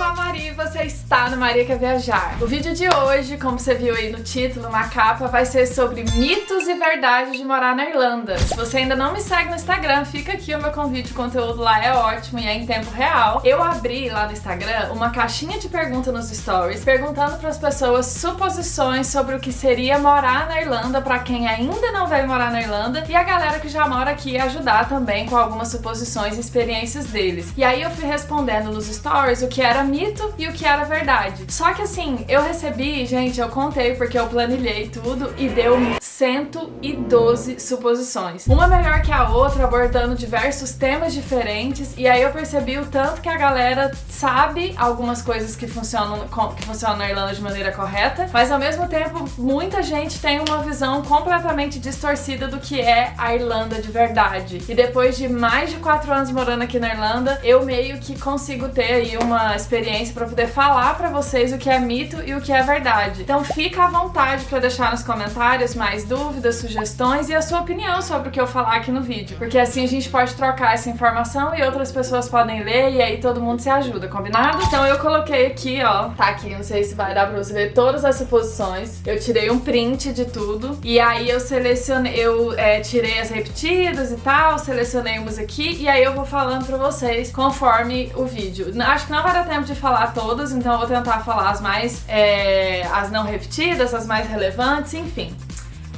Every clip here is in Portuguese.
sou a Maria e você está no Maria Quer Viajar. O vídeo de hoje, como você viu aí no título, na capa, vai ser sobre mitos e verdades de morar na Irlanda. Se você ainda não me segue no Instagram, fica aqui o meu convite, o conteúdo lá é ótimo e é em tempo real. Eu abri lá no Instagram uma caixinha de perguntas nos stories, perguntando para as pessoas suposições sobre o que seria morar na Irlanda para quem ainda não veio morar na Irlanda e a galera que já mora aqui ajudar também com algumas suposições e experiências deles. E aí eu fui respondendo nos stories o que era mito e o que era verdade. Só que assim, eu recebi, gente, eu contei porque eu planilhei tudo e deu 112 suposições. Uma melhor que a outra, abordando diversos temas diferentes, e aí eu percebi o tanto que a galera sabe algumas coisas que funcionam, que funcionam na Irlanda de maneira correta, mas ao mesmo tempo muita gente tem uma visão completamente distorcida do que é a Irlanda de verdade. E depois de mais de 4 anos morando aqui na Irlanda, eu meio que consigo ter aí uma experiência para poder falar para vocês o que é mito e o que é verdade. Então fica à vontade para deixar nos comentários mais dúvidas, sugestões e a sua opinião sobre o que eu falar aqui no vídeo, porque assim a gente pode trocar essa informação e outras pessoas podem ler e aí todo mundo se ajuda, combinado? Então eu coloquei aqui, ó, tá aqui, não sei se vai dar pra você ver todas as suposições. Eu tirei um print de tudo e aí eu selecionei, eu é, tirei as repetidas e tal, selecionei umas aqui e aí eu vou falando pra vocês conforme o vídeo. Acho que não vai dar tempo de falar todas, então eu vou tentar falar as mais, é, as não repetidas, as mais relevantes, enfim.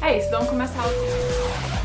É isso, vamos começar o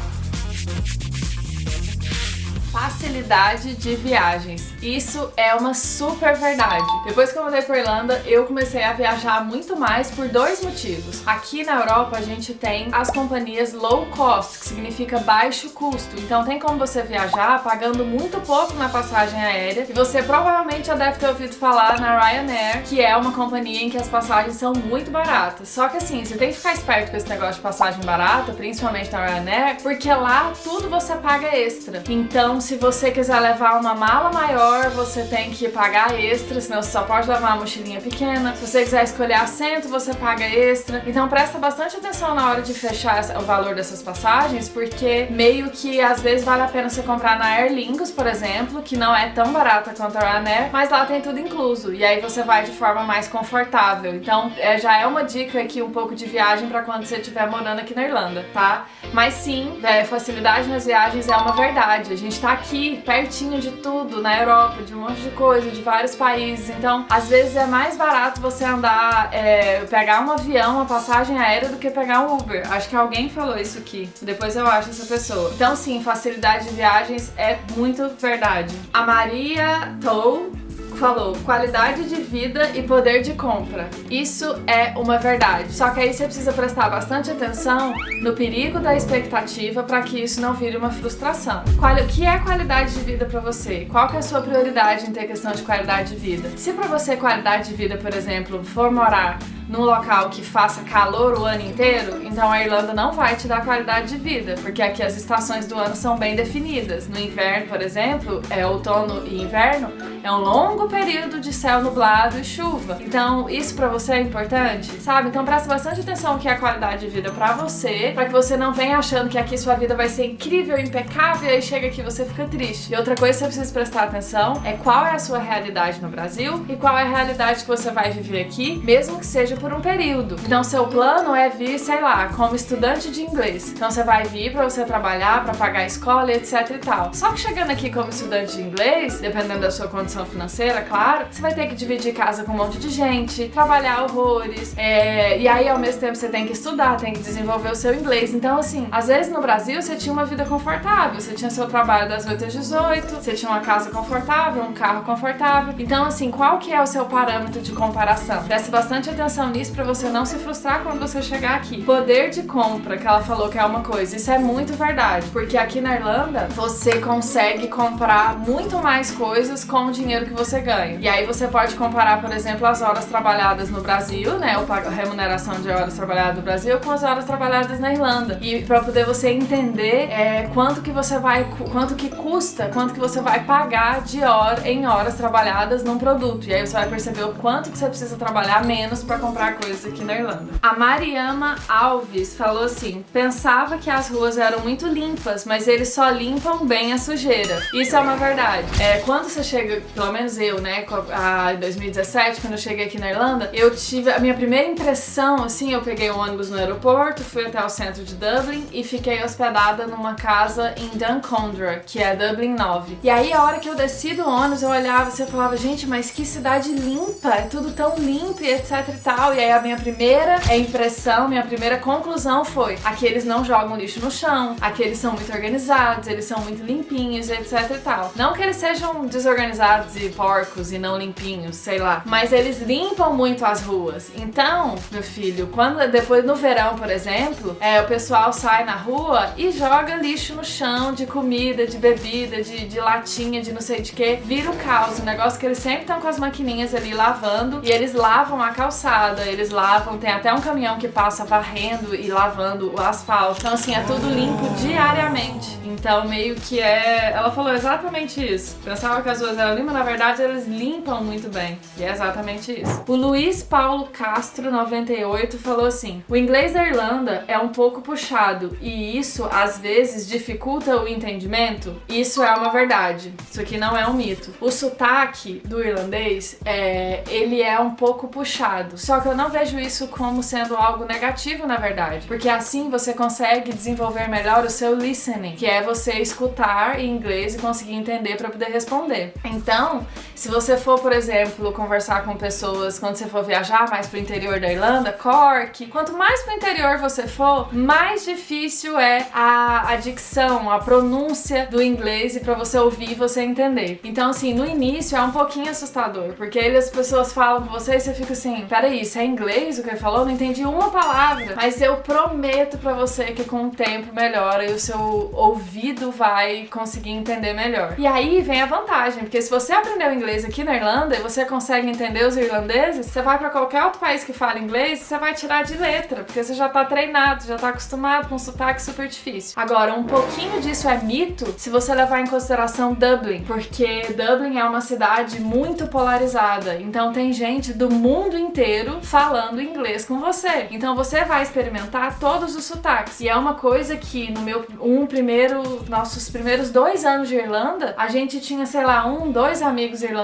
facilidade de viagens. Isso é uma super verdade. Depois que eu mudei para Irlanda, eu comecei a viajar muito mais por dois motivos. Aqui na Europa a gente tem as companhias low cost, que significa baixo custo. Então tem como você viajar pagando muito pouco na passagem aérea. E você provavelmente já deve ter ouvido falar na Ryanair, que é uma companhia em que as passagens são muito baratas. Só que assim, você tem que ficar esperto com esse negócio de passagem barata, principalmente na Ryanair, porque lá tudo você paga extra. Então se você quiser levar uma mala maior, você tem que pagar extra, senão você só pode levar uma mochilinha pequena. Se você quiser escolher assento, você paga extra. Então presta bastante atenção na hora de fechar o valor dessas passagens, porque meio que às vezes vale a pena você comprar na Aer Lingus, por exemplo, que não é tão barata quanto a Ryanair, mas lá tem tudo incluso. E aí você vai de forma mais confortável. Então é, já é uma dica aqui um pouco de viagem para quando você estiver morando aqui na Irlanda, tá? Mas sim, é, facilidade nas viagens é uma verdade. A gente tá aqui, pertinho de tudo, na Europa, de um monte de coisa, de vários países. Então, às vezes é mais barato você andar, é, pegar um avião, uma passagem aérea, do que pegar um Uber. Acho que alguém falou isso aqui. Depois eu acho essa pessoa. Então, sim, facilidade de viagens é muito verdade. A Maria Tou falou qualidade de vida e poder de compra. Isso é uma verdade. Só que aí você precisa prestar bastante atenção no perigo da expectativa para que isso não vire uma frustração. Qual, o que é qualidade de vida para você? Qual que é a sua prioridade em ter questão de qualidade de vida? Se para você qualidade de vida, por exemplo, for morar num local que faça calor o ano inteiro, então a Irlanda não vai te dar qualidade de vida, porque aqui as estações do ano são bem definidas. No inverno, por exemplo, é outono e inverno, é um longo período de céu nublado e chuva. Então, isso pra você é importante, sabe? Então presta bastante atenção no que é a qualidade de vida pra você, pra que você não venha achando que aqui sua vida vai ser incrível, impecável, e aí chega aqui você fica triste. E outra coisa que você precisa prestar atenção é qual é a sua realidade no Brasil e qual é a realidade que você vai viver aqui, mesmo que seja por um período. Então seu plano é vir, sei lá, como estudante de inglês. Então você vai vir para você trabalhar, para pagar a escola, etc e tal. Só que chegando aqui como estudante de inglês, dependendo da sua condição financeira, claro, você vai ter que dividir casa com um monte de gente, trabalhar horrores, é... e aí ao mesmo tempo você tem que estudar, tem que desenvolver o seu inglês. Então assim, às vezes no Brasil você tinha uma vida confortável, você tinha seu trabalho das 8 às 18, você tinha uma casa confortável, um carro confortável. Então assim, qual que é o seu parâmetro de comparação? Preste bastante atenção nisso para você não se frustrar quando você chegar aqui. Poder de compra, que ela falou que é uma coisa, isso é muito verdade, porque aqui na Irlanda você consegue comprar muito mais coisas com o dinheiro que você ganha. E aí você pode comparar, por exemplo, as horas trabalhadas no Brasil, né, a remuneração de horas trabalhadas no Brasil com as horas trabalhadas na Irlanda. E para poder você entender é, quanto que você vai, quanto que custa, quanto que você vai pagar de hora em horas trabalhadas num produto. E aí você vai perceber o quanto que você precisa trabalhar menos para comprar coisas aqui na Irlanda. A Mariama Alves falou assim, pensava que as ruas eram muito limpas, mas eles só limpam bem a sujeira. Isso é uma verdade. É, quando você chega, pelo menos eu, aconteceu, né, a, em 2017, quando eu cheguei aqui na Irlanda, eu tive a minha primeira impressão, assim, eu peguei um ônibus no aeroporto, fui até o centro de Dublin e fiquei hospedada numa casa em Duncondra, que é Dublin 9. E aí, a hora que eu desci do ônibus, eu olhava e falava, gente, mas que cidade limpa, é tudo tão limpo e etc e tal. E aí, a minha primeira impressão, minha primeira conclusão foi, aqui eles não jogam lixo no chão, aqui eles são muito organizados, eles são muito limpinhos, etc e tal. Não que eles sejam desorganizados e porcos e não limpinhos, sei lá, mas eles limpam muito as ruas. Então, meu filho, quando depois no verão, por exemplo, é, o pessoal sai na rua e joga lixo no chão de comida, de bebida, de, de latinha, de não sei de que, vira o caos. O negócio que eles sempre estão com as maquininhas ali lavando e eles lavam a calçada, eles lavam, tem até um caminhão que passa varrendo e lavando o asfalto. Então, assim, é tudo limpo diariamente. Então, meio que é. Ela falou exatamente isso. Pensava que as ruas eram limpas, na verdade, eles limpam muito bem. E é exatamente isso. O Luiz Paulo Castro, 98, falou assim: o inglês da Irlanda é um pouco puxado e isso às vezes dificulta o entendimento. Isso é uma verdade. Isso aqui não é um mito. O sotaque do irlandês é, ele é um pouco puxado. Só que eu não vejo isso como sendo algo negativo, na verdade, porque assim você consegue desenvolver melhor o seu listening, que é você escutar em inglês e conseguir entender para poder responder. Então, se você for, por exemplo, conversar com pessoas quando você for viajar mais pro interior da Irlanda, Cork, quanto mais pro interior você for, mais difícil é a, a dicção, a pronúncia do inglês e para você ouvir e você entender. Então, assim, no início é um pouquinho assustador, porque aí as pessoas falam com você e você fica assim, peraí, isso é inglês o que ele falou? Não entendi uma palavra. Mas eu prometo para você que com o tempo melhora e o seu ouvido vai conseguir entender melhor. E aí vem a vantagem, porque se você aprendeu inglês aqui na Irlanda e você consegue entender os irlandeses, você vai para qualquer outro país que fala inglês você vai tirar de letra, porque você já tá treinado, já tá acostumado com um sotaque super difícil. Agora, um pouquinho disso é mito se você levar em consideração Dublin, porque Dublin é uma cidade muito polarizada, então tem gente do mundo inteiro falando inglês com você. Então você vai experimentar todos os sotaques. E é uma coisa que no meu um primeiro, nossos primeiros dois anos de Irlanda, a gente tinha, sei lá, um, dois amigos irlandeses.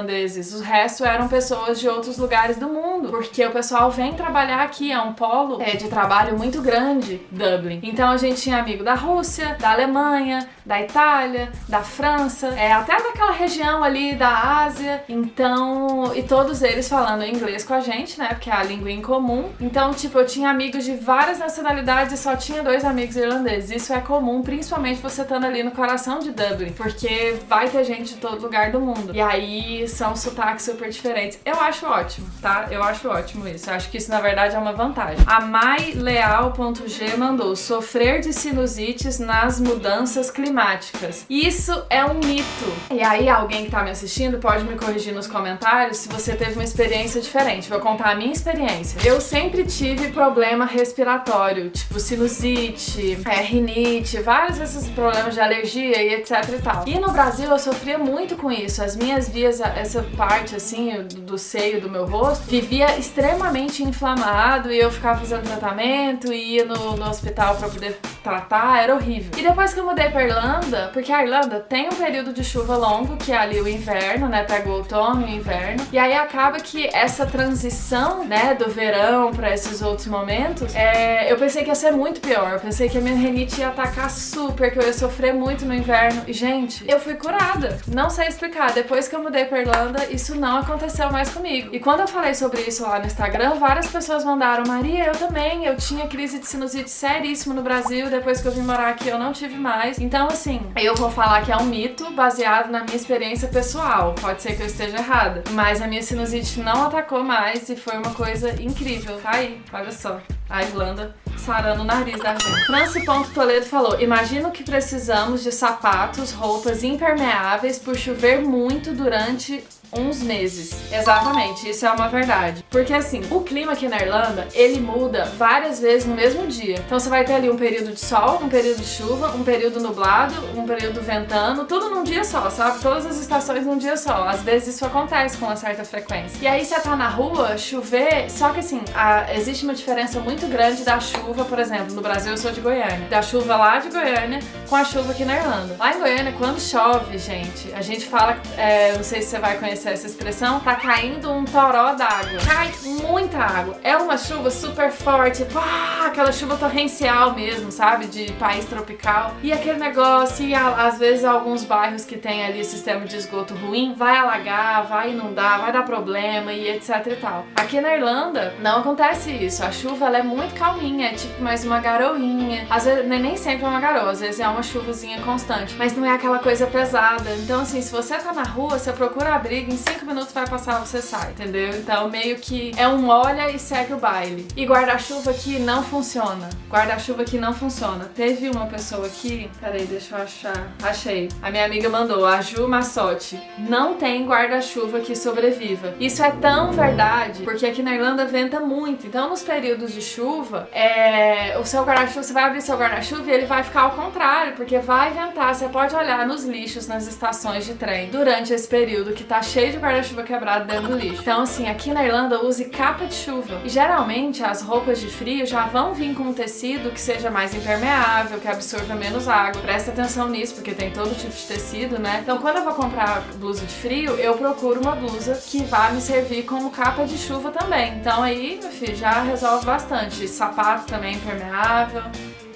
O resto eram pessoas de outros lugares do mundo, porque o pessoal vem trabalhar aqui, é um polo é, de trabalho muito grande, Dublin. Então a gente tinha amigo da Rússia, da Alemanha, da Itália, da França, é, até daquela região ali da Ásia. Então, e todos eles falando inglês com a gente, né? Porque é a língua em comum. Então, tipo, eu tinha amigos de várias nacionalidades e só tinha dois amigos irlandeses. Isso é comum, principalmente você estando ali no coração de Dublin, porque vai ter gente de todo lugar do mundo. E aí são sotaques super diferentes. Eu acho ótimo, tá? Eu acho ótimo isso. Eu acho que isso na verdade é uma vantagem. A maileal.g mandou sofrer de sinusites nas mudanças climáticas. Isso é um mito. E aí alguém que tá me assistindo pode me corrigir nos comentários se você teve uma experiência diferente. Vou contar a minha experiência. Eu sempre tive problema respiratório, tipo sinusite, é, rinite, vários desses problemas de alergia e etc e tal. E no Brasil eu sofria muito com isso. As minhas vias, essa parte assim do, seio do meu rosto, vivia extremamente inflamado e eu ficava fazendo tratamento e ia no, no hospital para poder tratar, era horrível. E depois que eu mudei pra Irlanda, porque a Irlanda tem um período de chuva longo, que é ali o inverno, né? Pega o outono e o inverno. E aí acaba que essa transição, né, do verão para esses outros momentos, é, eu pensei que ia ser muito pior. Eu pensei que a minha renite ia atacar super, que eu ia sofrer muito no inverno. E, gente, eu fui curada. Não sei explicar. Depois que eu mudei pra Irlanda, isso não aconteceu mais comigo. E quando eu falei sobre isso lá no Instagram, várias pessoas mandaram, Maria, eu também, eu tinha crise de sinusite seríssima no Brasil, depois que eu vim morar aqui eu não tive mais. Então, assim, eu vou falar que é um mito baseado na minha experiência pessoal. Pode ser que eu esteja errada. Mas a minha sinusite não atacou mais e foi uma coisa incrível. Tá aí, olha só. A Irlanda sarando o nariz da gente. Franci.toledo falou, imagino que precisamos de sapatos, roupas impermeáveis por chover muito durante uns meses. Exatamente, isso é uma verdade. Porque assim, o clima aqui na Irlanda, ele muda várias vezes no mesmo dia. Então você vai ter ali um período de sol, um período de chuva, um período nublado, um período ventando, tudo num dia só, sabe? Todas as estações num dia só. Às vezes isso acontece com uma certa frequência. E aí você tá na rua, chover, só que assim, a, existe uma diferença muito grande da chuva, por exemplo, no Brasil eu sou de Goiânia, da chuva lá de Goiânia com a chuva aqui na Irlanda. Lá em Goiânia, quando chove, gente, a gente fala, é, não sei se você vai conhecer conhece essa expressão, tá caindo um toró d'água. Cai muita água. É uma chuva super forte, pá, aquela chuva torrencial mesmo, sabe? De país tropical. E aquele negócio, e às vezes alguns bairros que tem ali sistema de esgoto ruim, vai alagar, vai inundar, vai dar problema e etc e tal. Aqui na Irlanda não acontece isso. A chuva ela é muito calminha, é tipo mais uma garoinha. Às vezes nem sempre é uma garoa, às vezes é uma chuvazinha constante, mas não é aquela coisa pesada. Então assim, se você tá na rua, você procura abrigo, em 5 minutos vai passar, você sai, entendeu? Então meio que é um olha e segue o baile. E guarda-chuva aqui não funciona. Guarda-chuva aqui não funciona. Teve uma pessoa aqui, peraí, deixa eu achar. Achei. A minha amiga mandou, a Ju Massotti. Não tem guarda-chuva que sobreviva. Isso é tão verdade, porque aqui na Irlanda venta muito. Então nos períodos de chuva, é... o seu guarda-chuva, você vai abrir seu guarda-chuva e ele vai ficar ao contrário, porque vai ventar. Você pode olhar nos lixos, nas estações de trem, durante esse período que tá cheio de guarda-chuva quebrado dentro do lixo. Então assim, aqui na Irlanda use capa de chuva. E geralmente as roupas de frio já vão vir com um tecido que seja mais impermeável, que absorva menos água. Presta atenção nisso, porque tem todo tipo de tecido, né? Então quando eu vou comprar blusa de frio, eu procuro uma blusa que vá me servir como capa de chuva também. Então aí, meu filho, já resolve bastante. Sapato também impermeável.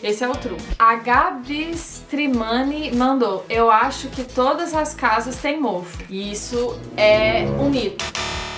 Esse é o truque. A Gabi Strimani mandou, eu acho que todas as casas têm mofo. E isso é um mito.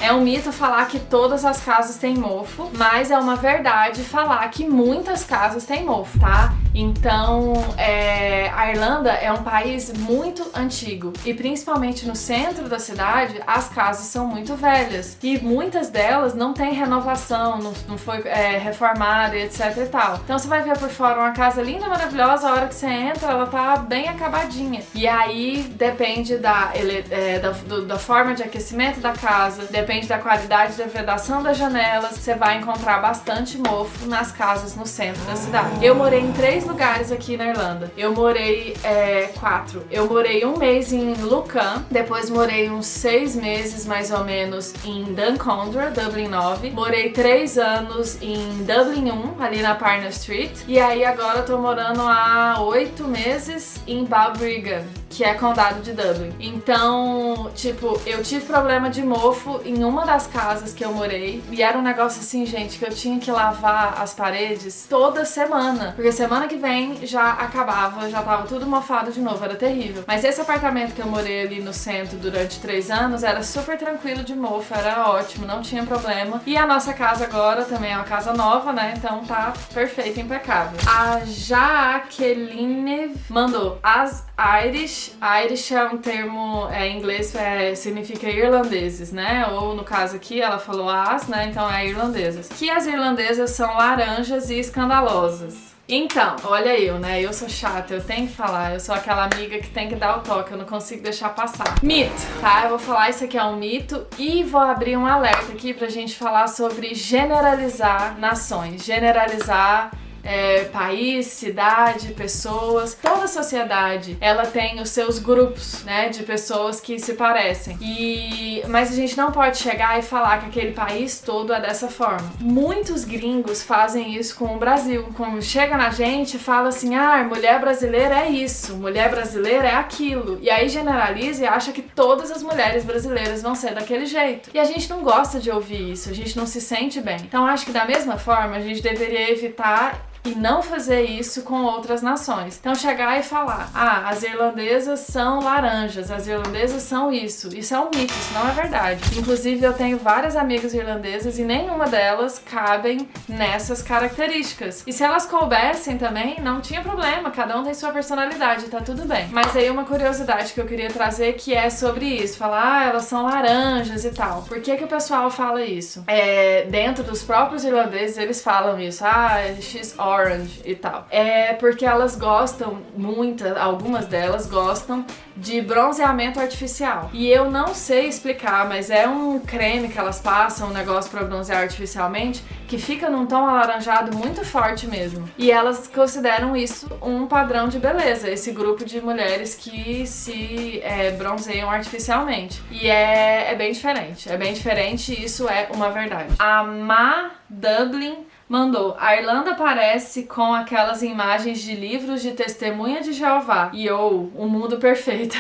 É um mito falar que todas as casas têm mofo, mas é uma verdade falar que muitas casas têm mofo, tá? Então, é, a Irlanda é um país muito antigo e principalmente no centro da cidade, as casas são muito velhas e muitas delas não têm renovação, não, não foi é, reformada e etc e tal. Então você vai ver por fora uma casa linda, maravilhosa, a hora que você entra ela tá bem acabadinha. E aí depende da, é, da, do, da forma de aquecimento da casa, depende da qualidade da vedação das janelas, você vai encontrar bastante mofo nas casas no centro da cidade. Eu morei em três lugares aqui na Irlanda. Eu morei é, quatro. Eu morei um mês em Lucan, depois morei uns seis meses mais ou menos em Duncondra, Dublin 9. Morei três anos em Dublin 1, ali na Parna Street. E aí agora eu tô morando há oito meses em Balbriggan, que é condado de Dublin. Então, tipo, eu tive problema de mofo em uma das casas que eu morei e era um negócio assim, gente, que eu tinha que lavar as paredes toda semana, porque semana que vem já acabava, já tava tudo mofado de novo, era terrível. Mas esse apartamento que eu morei ali no centro durante três anos era super tranquilo de mofo, era ótimo, não tinha problema. E a nossa casa agora também é uma casa nova, né? Então tá perfeito, impecável. A Jaqueline mandou as Irish. Irish é um termo é, em inglês, é, significa irlandeses, né? Ou no caso aqui ela falou as, né? Então é irlandesas. Que as irlandesas são laranjas e escandalosas. Então, olha eu, né? Eu sou chata, eu tenho que falar. Eu sou aquela amiga que tem que dar o toque, eu não consigo deixar passar. Mito, tá? Eu vou falar isso aqui é um mito e vou abrir um alerta aqui pra gente falar sobre generalizar nações. Generalizar é, país, cidade, pessoas, toda sociedade, ela tem os seus grupos, né, de pessoas que se parecem. E mas a gente não pode chegar e falar que aquele país todo é dessa forma. Muitos gringos fazem isso com o Brasil. Quando chega na gente, fala assim: "Ah, mulher brasileira é isso, mulher brasileira é aquilo". E aí generaliza e acha que todas as mulheres brasileiras vão ser daquele jeito. E a gente não gosta de ouvir isso, a gente não se sente bem. Então acho que da mesma forma a gente deveria evitar e não fazer isso com outras nações. Então chegar e falar, ah, as irlandesas são laranjas, as irlandesas são isso. Isso é um mito, isso não é verdade. Inclusive eu tenho várias amigas irlandesas e nenhuma delas cabem nessas características. E se elas coubessem também, não tinha problema, cada um tem sua personalidade, tá tudo bem. Mas aí uma curiosidade que eu queria trazer que é sobre isso, falar, ah, elas são laranjas e tal. Por que que o pessoal fala isso? É, dentro dos próprios irlandeses eles falam isso, ah, she's Orange e tal. É porque elas gostam, muitas, algumas delas gostam de bronzeamento artificial. E eu não sei explicar, mas é um creme que elas passam, um negócio para bronzear artificialmente, que fica num tom alaranjado muito forte mesmo. E elas consideram isso um padrão de beleza, esse grupo de mulheres que se é, bronzeiam artificialmente. E é, é bem diferente, é bem diferente e isso é uma verdade. A Ma Dublin mandou: A Irlanda parece com aquelas imagens de livros de testemunha de Jeová. E ou, o mundo perfeito.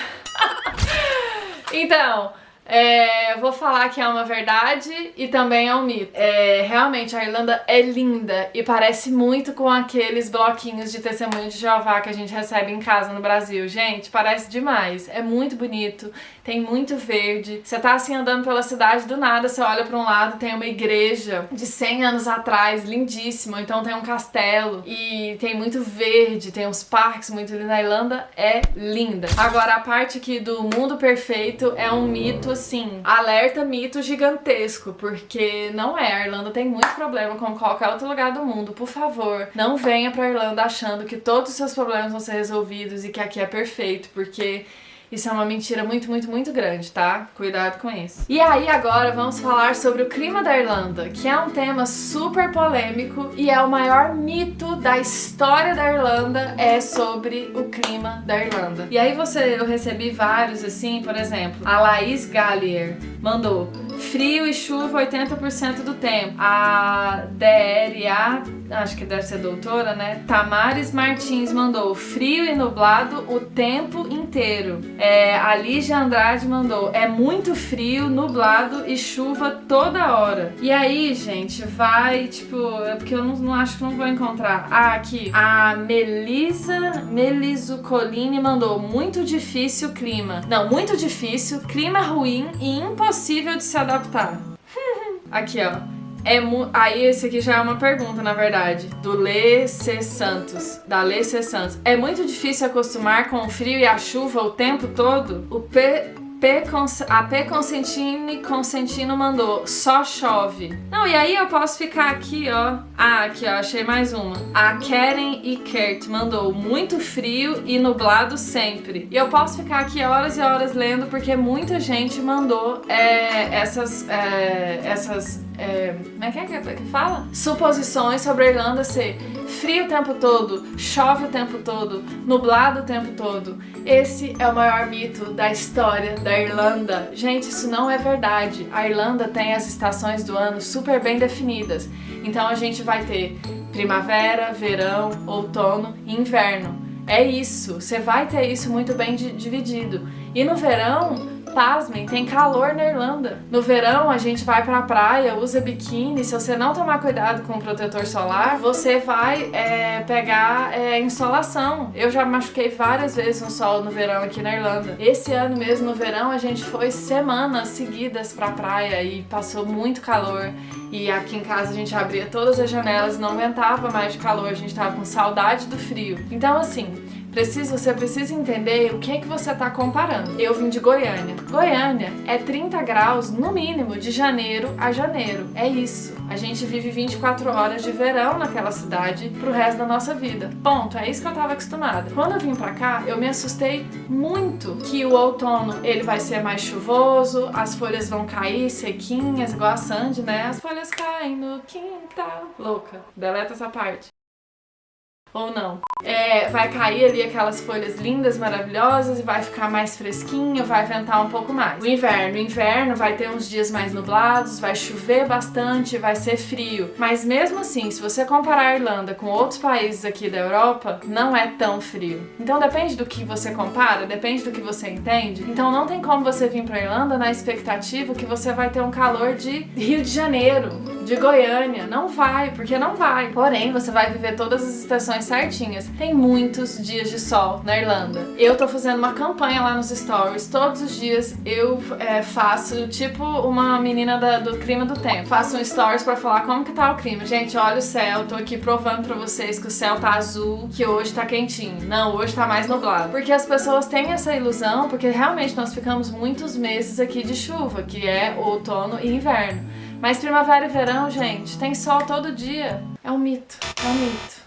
então, É, vou falar que é uma verdade e também é um mito. É, realmente, a Irlanda é linda e parece muito com aqueles bloquinhos de testemunho de Jeová que a gente recebe em casa no Brasil. Gente, parece demais. É muito bonito, tem muito verde. Você tá assim andando pela cidade, do nada você olha para um lado, tem uma igreja de 100 anos atrás, lindíssima. Então tem um castelo e tem muito verde, tem uns parques muito lindos. A Irlanda é linda. Agora, a parte aqui do mundo perfeito é um mito assim, alerta mito gigantesco, porque não é. A Irlanda tem muito problema com qualquer outro lugar do mundo. Por favor, não venha pra Irlanda achando que todos os seus problemas vão ser resolvidos e que aqui é perfeito, porque isso é uma mentira muito, muito, muito grande, tá? Cuidado com isso. E aí agora vamos falar sobre o clima da Irlanda, que é um tema super polêmico e é o maior mito da história da Irlanda é sobre o clima da Irlanda. E aí você, eu recebi vários assim, por exemplo, a Laís Gallier mandou frio e chuva 80% do tempo. A DRA, acho que deve ser doutora, né? Tamares Martins mandou frio e nublado o tempo inteiro. É, a Lígia Andrade mandou é muito frio, nublado e chuva toda hora. E aí, gente, vai, tipo, é porque eu não, não acho que não vou encontrar. Ah, aqui. A Melisa Meliso Colini mandou muito difícil o clima. Não, muito difícil, clima ruim e impossível de se adaptar. Aqui, ó. É Aí esse aqui já é uma pergunta, na verdade, do Lê C. Santos, da Lê C. Santos. É muito difícil acostumar com o frio e a chuva o tempo todo? O P... A P Consentine Consentino mandou, só chove. Não, e aí eu posso ficar aqui, ó. Ah, aqui, ó, achei mais uma. A Karen e Kurt mandou, muito frio e nublado sempre. E eu posso ficar aqui horas e horas lendo, porque muita gente mandou é, essas, é, essas é, como é que é que fala? Suposições sobre a Irlanda ser frio o tempo todo, chove o tempo todo, nublado o tempo todo. Esse é o maior mito da história da Irlanda. Gente, isso não é verdade. A Irlanda tem as estações do ano super bem definidas. Então a gente vai ter primavera, verão, outono e inverno. É isso, você vai ter isso muito bem dividido. E no verão, Pasmem, tem calor na Irlanda. No verão a gente vai pra praia, usa biquíni, se você não tomar cuidado com o protetor solar, você vai é, pegar é, insolação. Eu já machuquei várias vezes no sol no verão aqui na Irlanda. Esse ano mesmo, no verão, a gente foi semanas seguidas pra praia e passou muito calor. E aqui em casa a gente abria todas as janelas, não aguentava mais de calor, a gente tava com saudade do frio. Então assim, Preciso, você precisa entender o que é que você está comparando. Eu vim de Goiânia. Goiânia é 30 graus no mínimo de janeiro a janeiro. É isso. A gente vive 24 horas de verão naquela cidade pro resto da nossa vida. Ponto. É isso que eu tava acostumada. Quando eu vim pra cá, eu me assustei muito que o outono ele vai ser mais chuvoso, as folhas vão cair sequinhas, igual a Sandy, né? As folhas caem no quintal. Louca. Deleta essa parte ou não. É, vai cair ali aquelas folhas lindas, maravilhosas e vai ficar mais fresquinho, vai ventar um pouco mais. O inverno, o inverno vai ter uns dias mais nublados, vai chover bastante, vai ser frio. Mas mesmo assim, se você comparar a Irlanda com outros países aqui da Europa, não é tão frio. Então depende do que você compara, depende do que você entende. Então não tem como você vir pra Irlanda na expectativa que você vai ter um calor de Rio de Janeiro, de Goiânia. Não vai, porque não vai. Porém, você vai viver todas as estações certinhas. Tem muitos dias de sol na Irlanda. Eu tô fazendo uma campanha lá nos stories. Todos os dias eu é, faço tipo uma menina da, do clima do tempo. Faço um stories pra falar como que tá o clima. Gente, olha o céu. Tô aqui provando pra vocês que o céu tá azul, que hoje tá quentinho. Não, hoje tá mais nublado. Porque as pessoas têm essa ilusão, porque realmente nós ficamos muitos meses aqui de chuva, que é outono e inverno. Mas primavera e verão, gente, tem sol todo dia. É um mito, é um mito.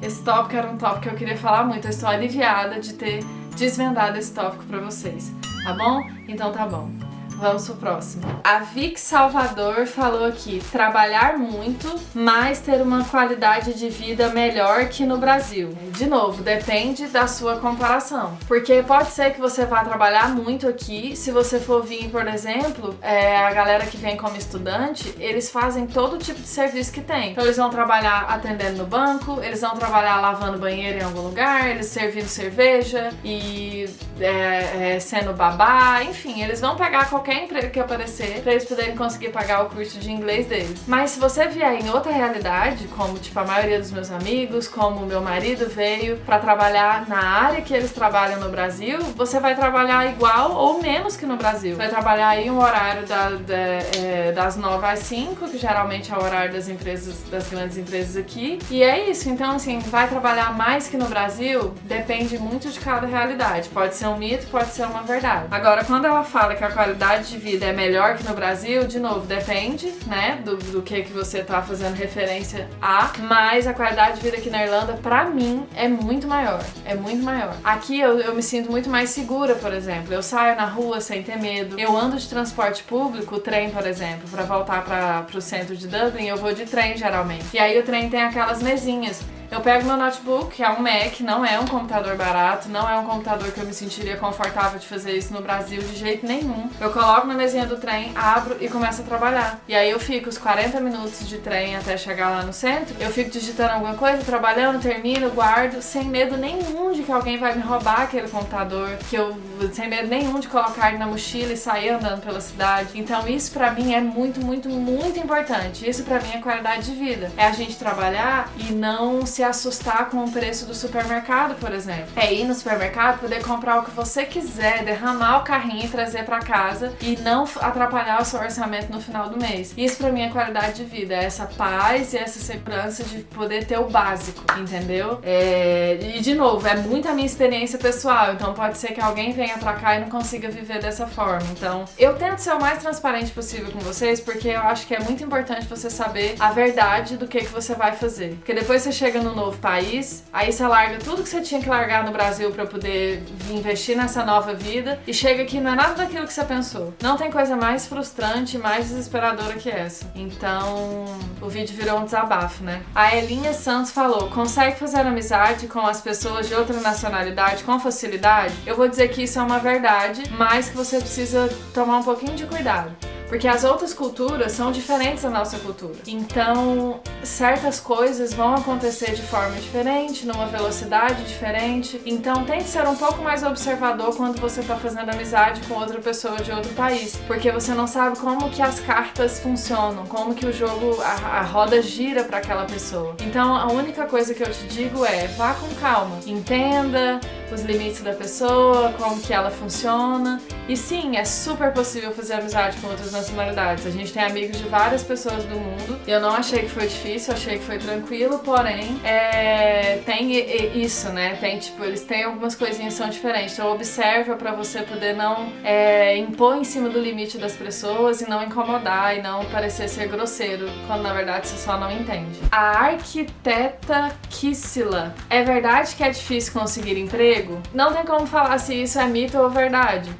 Esse tópico era um tópico que eu queria falar muito. Eu estou aliviada de ter desvendado esse tópico pra vocês. Tá bom? Então tá bom. Vamos pro próximo. A Vic Salvador falou aqui, trabalhar muito, mas ter uma qualidade de vida melhor que no Brasil. De novo, depende da sua comparação. Porque pode ser que você vá trabalhar muito aqui, se você for vir, por exemplo, é, a galera que vem como estudante, eles fazem todo tipo de serviço que tem. Então eles vão trabalhar atendendo no banco, eles vão trabalhar lavando banheiro em algum lugar, eles servindo cerveja e é, é, sendo babá, enfim, eles vão pegar qualquer qualquer emprego que aparecer pra eles poderem conseguir pagar o curso de inglês deles. Mas se você vier em outra realidade, como tipo a maioria dos meus amigos, como meu marido veio pra trabalhar na área que eles trabalham no Brasil, você vai trabalhar igual ou menos que no Brasil. Vai trabalhar aí um horário da, da, é, das 9 às 5, que geralmente é o horário das empresas, das grandes empresas aqui. E é isso, então assim, vai trabalhar mais que no Brasil? Depende muito de cada realidade. Pode ser um mito, pode ser uma verdade. Agora, quando ela fala que a qualidade de vida é melhor que no Brasil, de novo, depende, né, do, do que, que você tá fazendo referência a, mas a qualidade de vida aqui na Irlanda, pra mim, é muito maior. É muito maior. Aqui eu, eu me sinto muito mais segura, por exemplo. Eu saio na rua sem ter medo. Eu ando de transporte público, trem, por exemplo, pra voltar para pro centro de Dublin, eu vou de trem geralmente. E aí o trem tem aquelas mesinhas. Eu pego meu notebook, que é um Mac, não é um computador barato, não é um computador que eu me sentiria confortável de fazer isso no Brasil de jeito nenhum. Eu coloco na mesinha do trem, abro e começo a trabalhar. E aí eu fico os 40 minutos de trem até chegar lá no centro, eu fico digitando alguma coisa, trabalhando, termino, guardo, sem medo nenhum de que alguém vai me roubar aquele computador, que eu sem medo nenhum de colocar ele na mochila e sair andando pela cidade. Então isso pra mim é muito, muito, muito importante. Isso pra mim é qualidade de vida. É a gente trabalhar e não se assustar com o preço do supermercado, por exemplo. É ir no supermercado, poder comprar o que você quiser, derramar o carrinho e trazer para casa e não atrapalhar o seu orçamento no final do mês. Isso para mim é qualidade de vida, é essa paz e essa segurança de poder ter o básico, entendeu? É... E de novo, é muito a minha experiência pessoal, então pode ser que alguém venha pra cá e não consiga viver dessa forma. Então, eu tento ser o mais transparente possível com vocês, porque eu acho que é muito importante você saber a verdade do que, que você vai fazer. Porque depois você chega no novo país, aí você larga tudo que você tinha que largar no Brasil para poder investir nessa nova vida e chega aqui não é nada daquilo que você pensou. Não tem coisa mais frustrante, mais desesperadora que essa. Então, o vídeo virou um desabafo, né? A Elinha Santos falou: consegue fazer amizade com as pessoas de outra nacionalidade com facilidade? Eu vou dizer que isso é uma verdade, mas que você precisa tomar um pouquinho de cuidado. Porque as outras culturas são diferentes da nossa cultura. Então, certas coisas vão acontecer de forma diferente, numa velocidade diferente. Então, tente ser um pouco mais observador quando você está fazendo amizade com outra pessoa de outro país. Porque você não sabe como que as cartas funcionam, como que o jogo, a, a roda gira para aquela pessoa. Então, a única coisa que eu te digo é, vá com calma. Entenda os limites da pessoa, como que ela funciona. E sim, é super possível fazer amizade com outras nacionalidades. A gente tem amigos de várias pessoas do mundo. Eu não achei que foi difícil, achei que foi tranquilo, porém, é, tem isso, né? Tem, tipo, eles têm algumas coisinhas que são diferentes. Então observa pra você poder não é, impor em cima do limite das pessoas e não incomodar e não parecer ser grosseiro, quando na verdade você só não entende. A arquiteta Kissila. É verdade que é difícil conseguir emprego? Não tem como falar se isso é mito ou verdade.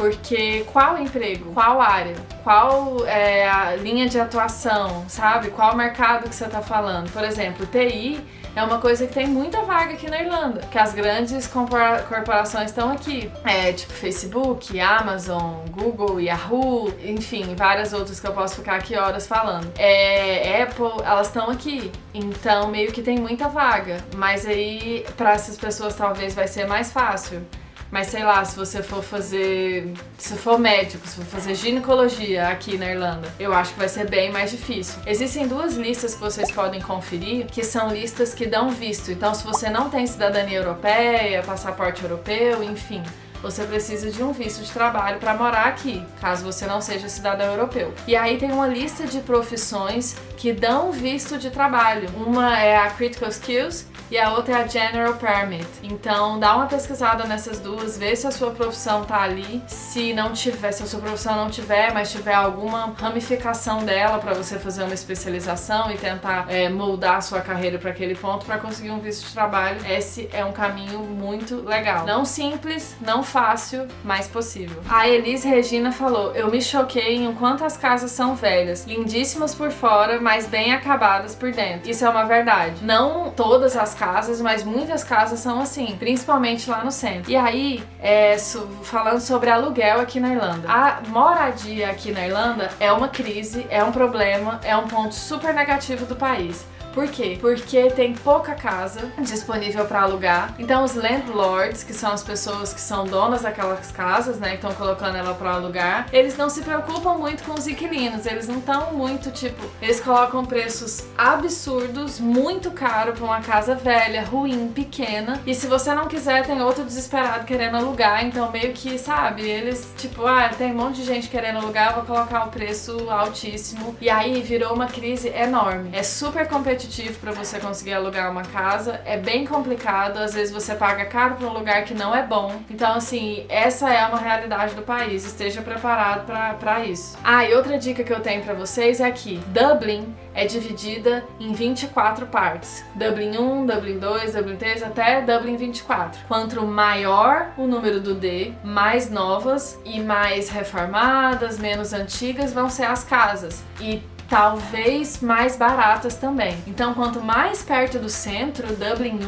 Porque qual emprego? Qual área? Qual é a linha de atuação, sabe? Qual mercado que você está falando? Por exemplo, TI é uma coisa que tem muita vaga aqui na Irlanda, que as grandes corporações estão aqui. É tipo Facebook, Amazon, Google, Yahoo, enfim, várias outras que eu posso ficar aqui horas falando. É, Apple, elas estão aqui. Então meio que tem muita vaga. Mas aí, para essas pessoas talvez vai ser mais fácil. Mas sei lá, se você for fazer. Se for médico, se for fazer ginecologia aqui na Irlanda, eu acho que vai ser bem mais difícil. Existem duas listas que vocês podem conferir, que são listas que dão visto. Então, se você não tem cidadania europeia, passaporte europeu, enfim, você precisa de um visto de trabalho para morar aqui, caso você não seja cidadão europeu. E aí tem uma lista de profissões que dão visto de trabalho. Uma é a Critical Skills e a outra é a General Permit. Então dá uma pesquisada nessas duas, vê se a sua profissão tá ali. Se não tiver, se a sua profissão não tiver, mas tiver alguma ramificação dela para você fazer uma especialização e tentar é, moldar a sua carreira para aquele ponto para conseguir um visto de trabalho, esse é um caminho muito legal. Não simples, não fácil, mas possível. A Elis Regina falou: Eu me choquei em quanto as casas são velhas, lindíssimas por fora, mas bem acabadas por dentro. Isso é uma verdade. Não todas as casas, mas muitas casas são assim, principalmente lá no centro. E aí, é, falando sobre aluguel aqui na Irlanda. A moradia aqui na Irlanda é uma crise, é um problema, é um ponto super negativo do país. Por quê? Porque tem pouca casa disponível para alugar. Então os landlords, que são as pessoas que são donas daquelas casas, né, estão colocando ela para alugar, eles não se preocupam muito com os inquilinos. Eles não estão muito tipo, eles colocam preços absurdos, muito caro para uma casa velha, ruim, pequena. E se você não quiser, tem outro desesperado querendo alugar. Então meio que, sabe, eles tipo, ah, tem um monte de gente querendo alugar, vou colocar o preço altíssimo. E aí virou uma crise enorme. É super competitivo para você conseguir alugar uma casa, é bem complicado, às vezes você paga caro para um lugar que não é bom. Então, assim, essa é uma realidade do país, esteja preparado para isso. Ah, e outra dica que eu tenho para vocês é que Dublin é dividida em 24 partes. Dublin 1, Dublin 2, Dublin 3 até Dublin 24. Quanto maior o número do D, mais novas e mais reformadas, menos antigas vão ser as casas. E talvez mais baratas também. Então, quanto mais perto do centro, Dublin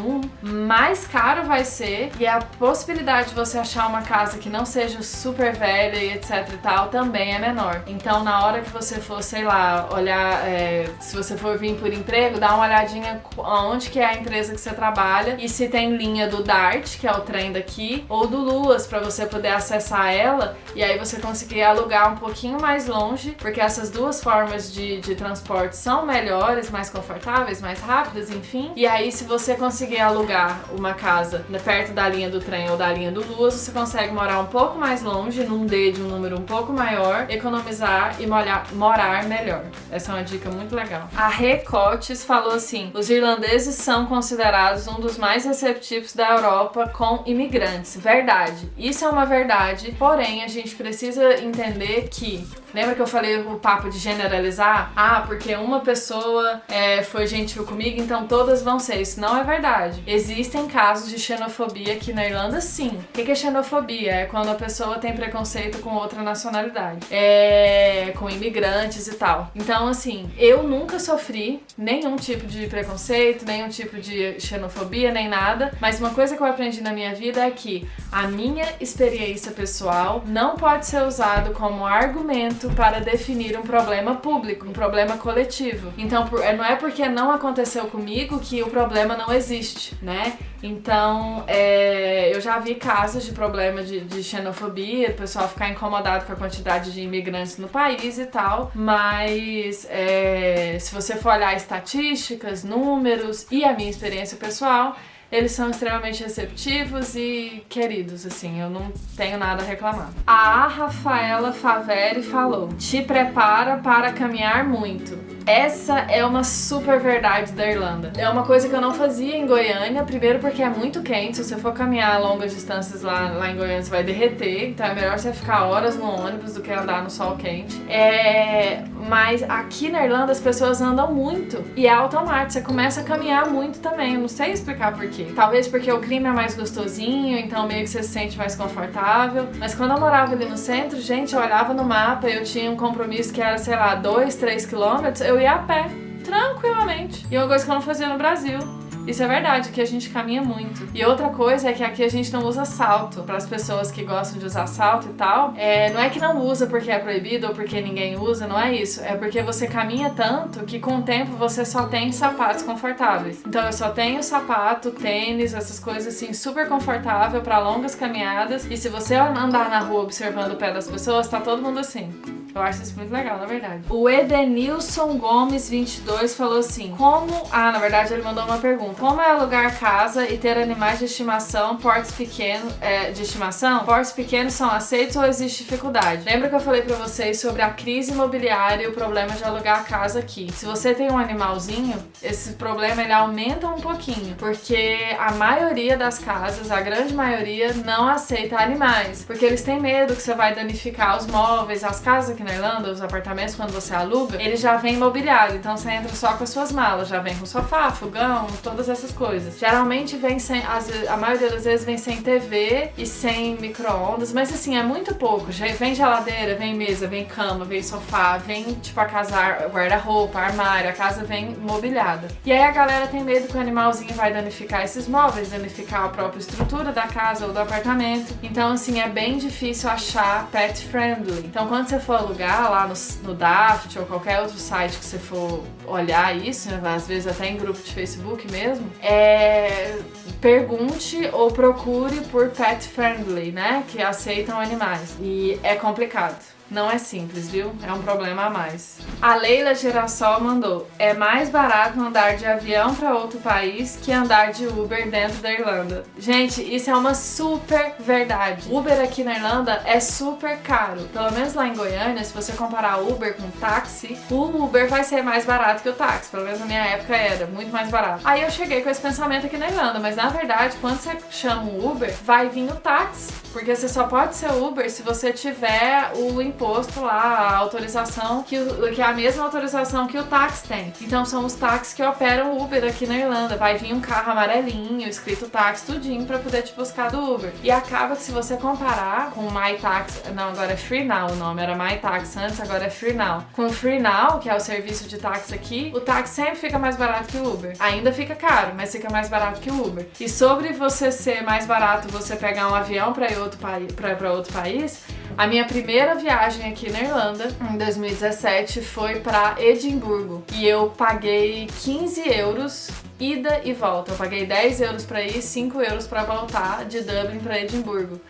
1, mais caro vai ser e a possibilidade de você achar uma casa que não seja super velha e etc e tal também é menor. Então, na hora que você for, sei lá, olhar, é, se você for vir por emprego, dá uma olhadinha onde que é a empresa que você trabalha e se tem linha do DART, que é o trem daqui, ou do Luas, para você poder acessar ela e aí você conseguir alugar um pouquinho mais longe, porque essas duas formas de de, transporte são melhores, mais confortáveis, mais rápidas, enfim. E aí, se você conseguir alugar uma casa perto da linha do trem ou da linha do Luz, você consegue morar um pouco mais longe, num D de um número um pouco maior, economizar e molhar, morar melhor. Essa é uma dica muito legal. A Recotes falou assim: os irlandeses são considerados um dos mais receptivos da Europa com imigrantes. Verdade. Isso é uma verdade, porém a gente precisa entender que Lembra que eu falei o papo de generalizar? Ah, porque uma pessoa é, foi gentil comigo, então todas vão ser. Isso não é verdade. Existem casos de xenofobia aqui na Irlanda, sim. O que é xenofobia? É quando a pessoa tem preconceito com outra nacionalidade. É, com imigrantes e tal. Então, assim, eu nunca sofri nenhum tipo de preconceito, nenhum tipo de xenofobia, nem nada. Mas uma coisa que eu aprendi na minha vida é que a minha experiência pessoal não pode ser usado como argumento para definir um problema público, um problema coletivo. Então, é, não é porque não aconteceu comigo que o problema não existe, né? Então, é, eu já vi casos de problema de, de xenofobia, o pessoal ficar incomodado com a quantidade de imigrantes no país e tal, mas é, se você for olhar estatísticas, números e a minha experiência pessoal, eles são extremamente receptivos e queridos, assim, eu não tenho nada a reclamar. A Rafaela Faveri falou: te prepara para caminhar muito. Essa é uma super verdade da Irlanda. É uma coisa que eu não fazia em Goiânia, primeiro porque é muito quente, se você for caminhar longas distâncias lá, lá em Goiânia você vai derreter, então é melhor você ficar horas no ônibus do que andar no sol quente. É... Mas aqui na Irlanda as pessoas andam muito e é automático, você começa a caminhar muito também, eu não sei explicar porquê. Talvez porque o clima é mais gostosinho, então meio que você se sente mais confortável. Mas quando eu morava ali no centro, gente, eu olhava no mapa e eu tinha um compromisso que era, sei lá, 2, 3 quilômetros, eu ia a pé, tranquilamente. E uma coisa que eu não fazia no Brasil. Isso é verdade, que a gente caminha muito. E outra coisa é que aqui a gente não usa salto. Para as pessoas que gostam de usar salto e tal, é, não é que não usa porque é proibido ou porque ninguém usa, não é isso. É porque você caminha tanto que com o tempo você só tem sapatos confortáveis. Então eu só tenho sapato, tênis, essas coisas assim super confortável para longas caminhadas. E se você andar na rua observando o pé das pessoas, tá todo mundo assim. Eu acho isso muito legal, na verdade. O Edenilson Gomes 22 falou assim: Como. Ah, na verdade ele mandou uma pergunta. Como é alugar casa e ter animais de estimação, portes pequenos. É, de estimação? Portes pequenos são aceitos ou existe dificuldade? Lembra que eu falei pra vocês sobre a crise imobiliária e o problema de alugar a casa aqui? Se você tem um animalzinho, esse problema ele aumenta um pouquinho. Porque a maioria das casas, a grande maioria, não aceita animais. Porque eles têm medo que você vai danificar os móveis, as casas na Irlanda, os apartamentos, quando você aluga, ele já vem imobiliado. Então você entra só com as suas malas, já vem com sofá, fogão, todas essas coisas. Geralmente vem sem, a maioria das vezes vem sem TV e sem micro-ondas, mas assim, é muito pouco. Vem geladeira, vem mesa, vem cama, vem sofá, vem tipo a casa guarda-roupa, armário, a casa vem mobiliada. E aí a galera tem medo que o animalzinho vai danificar esses móveis, danificar a própria estrutura da casa ou do apartamento. Então, assim, é bem difícil achar pet friendly. Então, quando você for lugar, lá no, no Daft ou qualquer outro site que você for olhar isso, né, às vezes até em grupo de Facebook mesmo, é, pergunte ou procure por pet friendly, né? Que aceitam animais. E é complicado. Não é simples, viu? É um problema a mais. A Leila Girassol mandou: é mais barato andar de avião para outro país que andar de Uber dentro da Irlanda. Gente, isso é uma super verdade. Uber aqui na Irlanda é super caro. Pelo menos lá em Goiânia, se você comparar Uber com táxi, o Uber vai ser mais barato que o táxi. Pelo menos na minha época era muito mais barato. Aí eu cheguei com esse pensamento aqui na Irlanda, mas na verdade, quando você chama o Uber, vai vir o táxi. Porque você só pode ser Uber se você tiver o imposto imposto lá, a autorização, que, que é a mesma autorização que o táxi tem. Então são os táxis que operam Uber aqui na Irlanda. Vai vir um carro amarelinho, escrito táxi, tudinho, pra poder te buscar do Uber. E acaba que se você comparar com o My Taxi, não, agora é Free Now o nome, era My Taxi antes, agora é Free Now. Com o Free Now, que é o serviço de táxi aqui, o táxi sempre fica mais barato que o Uber. Ainda fica caro, mas fica mais barato que o Uber. E sobre você ser mais barato você pegar um avião para outro, pra outro país, a minha primeira viagem aqui na Irlanda, em 2017, foi para Edimburgo. E eu paguei 15 euros ida e volta. Eu paguei 10 euros para ir, 5 euros para voltar de Dublin para Edimburgo.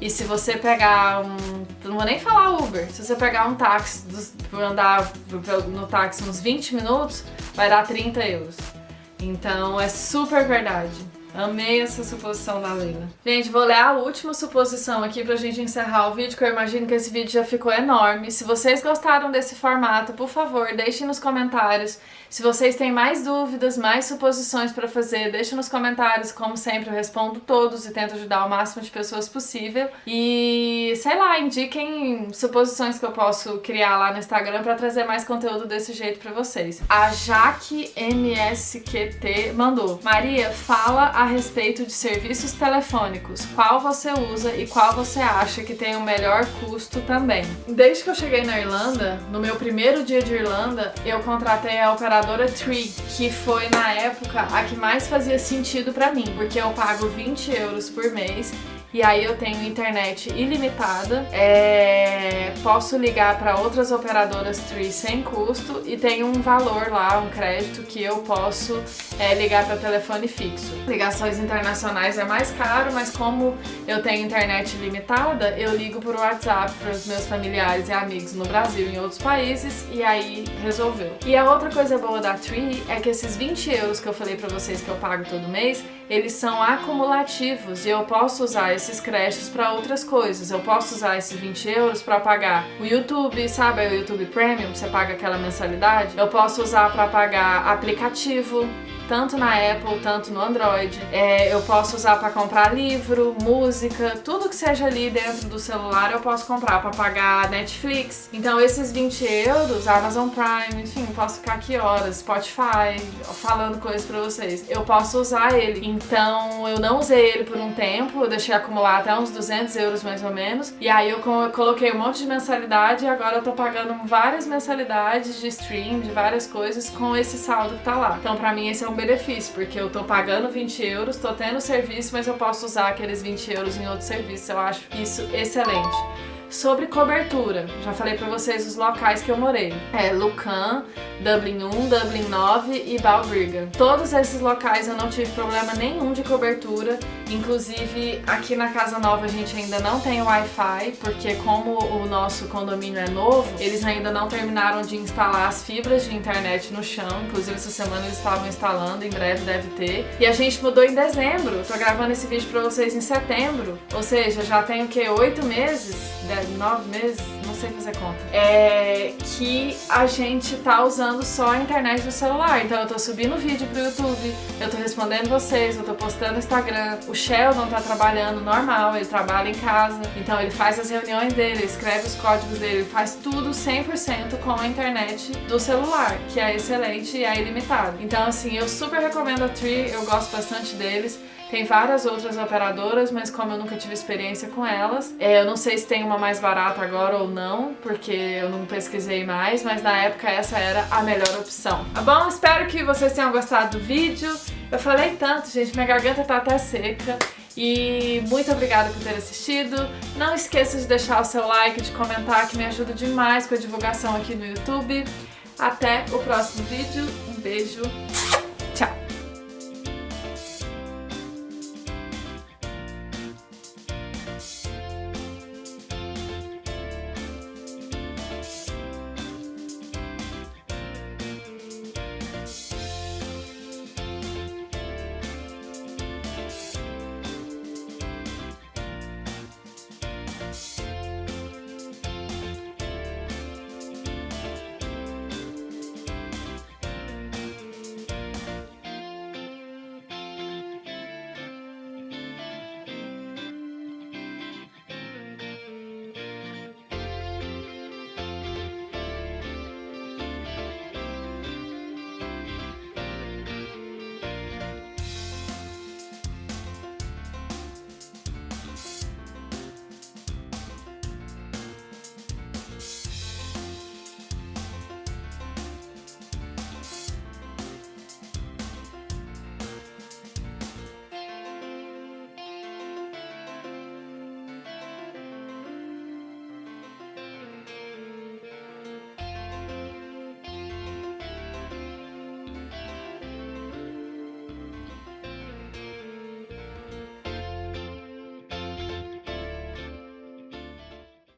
E se você pegar um. Não vou nem falar Uber. Se você pegar um táxi, andar no táxi uns 20 minutos, vai dar 30 euros. Então é super verdade. Amei essa suposição da Leila. Gente, vou ler a última suposição aqui pra gente encerrar o vídeo, que eu imagino que esse vídeo já ficou enorme. Se vocês gostaram desse formato, por favor, deixem nos comentários. Se vocês têm mais dúvidas, mais suposições pra fazer, deixem nos comentários. Como sempre, eu respondo todos e tento ajudar o máximo de pessoas possível. E, sei lá, indiquem suposições que eu posso criar lá no Instagram pra trazer mais conteúdo desse jeito pra vocês. A Jaque MSQT mandou. Maria, fala a respeito de serviços telefônicos, qual você usa e qual você acha que tem o melhor custo também. Desde que eu cheguei na Irlanda, no meu primeiro dia de Irlanda, eu contratei a operadora Tree, que foi na época a que mais fazia sentido para mim, porque eu pago 20 euros por mês e aí eu tenho internet ilimitada, é... posso ligar para outras operadoras Tree sem custo e tem um valor lá, um crédito que eu posso é, ligar para telefone fixo. Ligações internacionais é mais caro, mas como eu tenho internet ilimitada, eu ligo por WhatsApp para os meus familiares e amigos no Brasil e em outros países e aí resolveu. E a outra coisa boa da Tree é que esses 20 euros que eu falei para vocês que eu pago todo mês, eles são acumulativos e eu posso usar esses créditos para outras coisas. Eu posso usar esses 20 euros para pagar o YouTube, sabe? O YouTube Premium, você paga aquela mensalidade. Eu posso usar para pagar aplicativo, tanto na Apple, tanto no Android. É, eu posso usar para comprar livro, música, tudo que seja ali dentro do celular eu posso comprar para pagar Netflix. Então esses 20 euros, Amazon Prime, enfim, posso ficar aqui horas, Spotify, falando coisas para vocês. Eu posso usar ele. Então eu não usei ele por um tempo, eu deixei acumular até uns 200 euros mais ou menos. E aí eu coloquei um monte de mensalidade e agora eu tô pagando várias mensalidades de stream, de várias coisas com esse saldo que tá lá. Então pra mim esse é um benefício, porque eu tô pagando 20 euros, tô tendo serviço, mas eu posso usar aqueles 20 euros em outro serviço. Eu acho isso excelente. Sobre cobertura, já falei pra vocês os locais que eu morei. É Lucan, Dublin 1, Dublin 9 e Balbriggan. Todos esses locais eu não tive problema nenhum de cobertura, inclusive aqui na Casa Nova a gente ainda não tem Wi-Fi, porque como o nosso condomínio é novo, eles ainda não terminaram de instalar as fibras de internet no chão, inclusive essa semana eles estavam instalando, em breve deve ter. E a gente mudou em dezembro, tô gravando esse vídeo pra vocês em setembro, ou seja, já tem o que, oito meses? Nove meses, não sei fazer conta, é que a gente tá usando só a internet do celular. Então eu tô subindo vídeo pro YouTube, eu tô respondendo vocês, eu tô postando no Instagram. O Sheldon tá trabalhando normal, ele trabalha em casa, então ele faz as reuniões dele, escreve os códigos dele, ele faz tudo 100% com a internet do celular, que é excelente e é ilimitado. Então assim, eu super recomendo a Tree, eu gosto bastante deles. Tem várias outras operadoras, mas como eu nunca tive experiência com elas, é, eu não sei se tem uma mais barata agora ou não, porque eu não pesquisei mais, mas na época essa era a melhor opção. Tá bom? Espero que vocês tenham gostado do vídeo. Eu falei tanto, gente, minha garganta tá até seca. E muito obrigada por ter assistido. Não esqueça de deixar o seu like, de comentar, que me ajuda demais com a divulgação aqui no YouTube. Até o próximo vídeo. Um beijo.